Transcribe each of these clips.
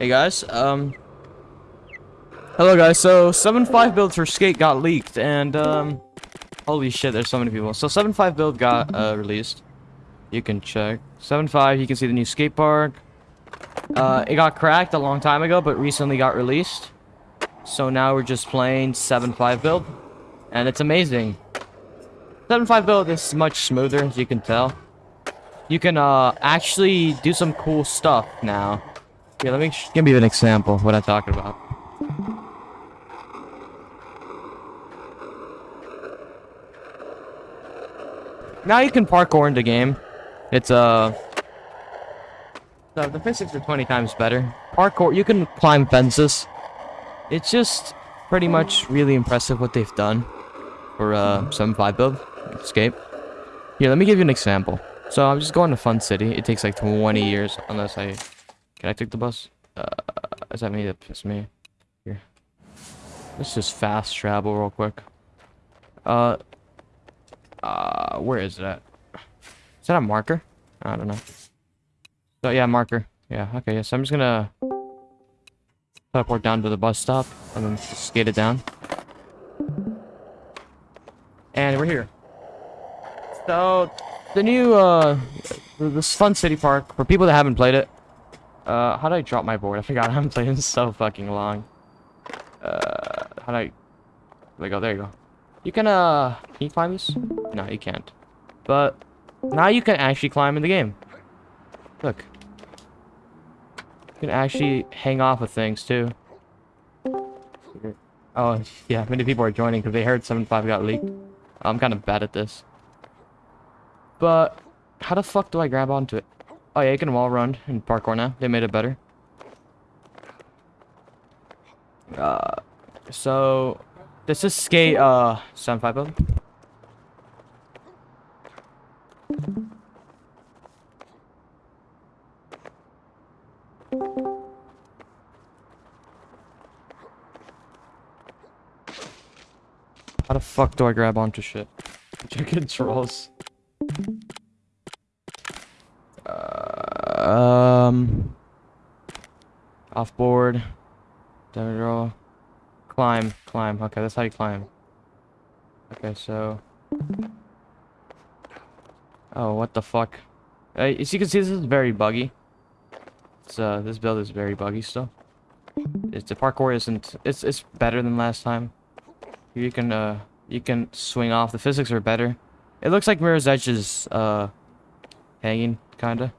Hey guys, um... Hello guys, so 7.5 builds for Skate got leaked, and um... Holy shit, there's so many people. So 7.5 build got uh, released. You can check. 7.5, you can see the new skate park. Uh, it got cracked a long time ago, but recently got released. So now we're just playing 7.5 build. And it's amazing. 7.5 build is much smoother, as you can tell. You can uh, actually do some cool stuff now. Here, let me give you an example of what I'm talking about. Now you can parkour in the game. It's uh the physics are 20 times better. Parkour, you can climb fences. It's just pretty much really impressive what they've done for uh 7.5 build escape. Here, let me give you an example. So I'm just going to Fun City. It takes like 20 years unless I can I take the bus? Uh, is that me that pissed me? Here. Let's just fast travel real quick. Uh, uh, where is that? Is that a marker? I don't know. So yeah, marker. Yeah, okay, So I'm just gonna teleport down to the bus stop and then skate it down. And we're here. So the new uh this fun city park for people that haven't played it. Uh how do I drop my board? I forgot I'm playing so fucking long. Uh how do I like oh there you go. You can uh can you climb this? No, you can't. But now you can actually climb in the game. Look. You can actually hang off of things too. Oh, yeah, many people are joining because they heard 7.5 got leaked. I'm kind of bad at this. But, how the fuck do I grab onto it? Oh yeah, you can wall run in parkour now. They made it better. Uh, so, this is skate, uh, 7.5 How the fuck do I grab onto shit? Check controls. Uh, um. Off board. Damage roll. Climb. Climb. Okay, that's how you climb. Okay, so. Oh, what the fuck? As you can see, this is very buggy. It's, uh, this build is very buggy still. It's, the parkour isn't... It's, it's better than last time. You can, uh, you can swing off. The physics are better. It looks like Mirror's Edge is, uh, hanging, kinda.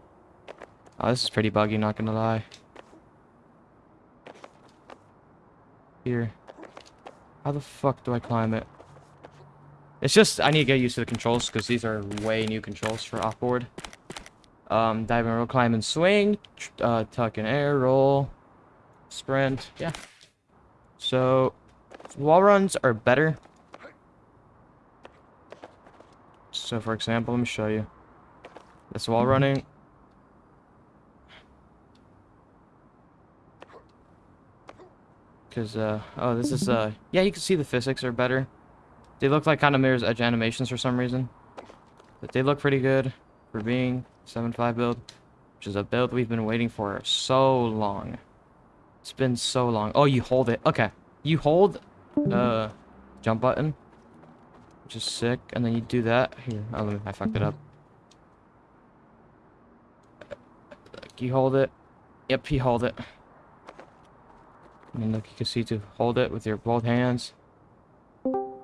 Oh, this is pretty buggy, not gonna lie. Here. How the fuck do I climb it? It's just, I need to get used to the controls, because these are way new controls for offboard. Um, dive and roll, climb and swing, uh, tuck and air, roll, sprint, yeah. So, wall runs are better. So for example, let me show you. This wall running. Cause uh oh this is uh yeah you can see the physics are better. They look like kind of Mirror's Edge animations for some reason. But they look pretty good for being 7.5 build. Which is a build we've been waiting for so long. It's been so long. Oh you hold it. Okay. You hold uh, jump button, which is sick, and then you do that. Here, oh, I fucked it up. You hold it. Yep, you hold it. And then look, you can see to hold it with your both hands. You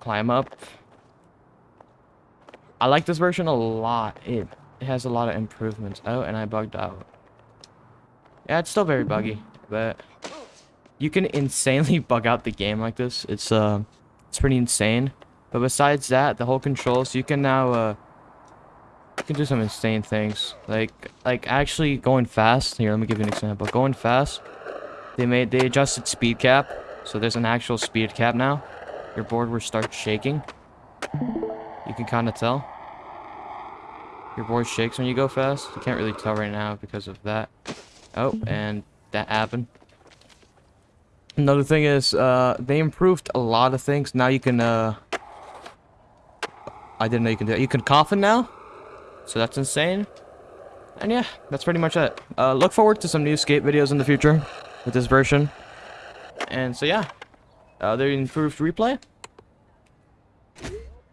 climb up. I like this version a lot. It, it has a lot of improvements. Oh, and I bugged out. Yeah, it's still very buggy, but you can insanely bug out the game like this. It's uh, it's pretty insane. But besides that, the whole controls, you can now uh, you can do some insane things. Like like actually going fast. Here, let me give you an example. Going fast, they made they adjusted speed cap, so there's an actual speed cap now. Your board will start shaking. You can kind of tell. Your board shakes when you go fast. You can't really tell right now because of that. Oh, and that happened. Another thing is, uh, they improved a lot of things. Now you can, uh... I didn't know you can do that. You can coffin now? So that's insane. And yeah, that's pretty much it. Uh, look forward to some new skate videos in the future with this version. And so yeah, uh, they improved replay.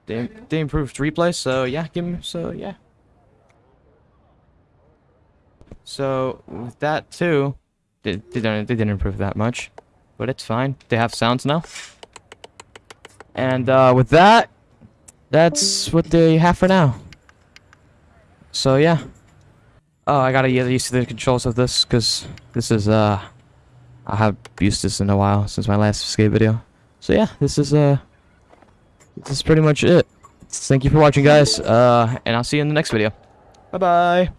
They, they improved replay, so yeah, give me, so yeah. So with that too, they, they don't they didn't improve that much, but it's fine. They have sounds now. And uh, with that, that's what they have for now. So yeah. Oh, I gotta get used to the controls of this, because this is, uh... I have used this in a while, since my last skate video. So yeah, this is, uh... This is pretty much it. Thank you for watching, guys, uh, and I'll see you in the next video. Bye-bye!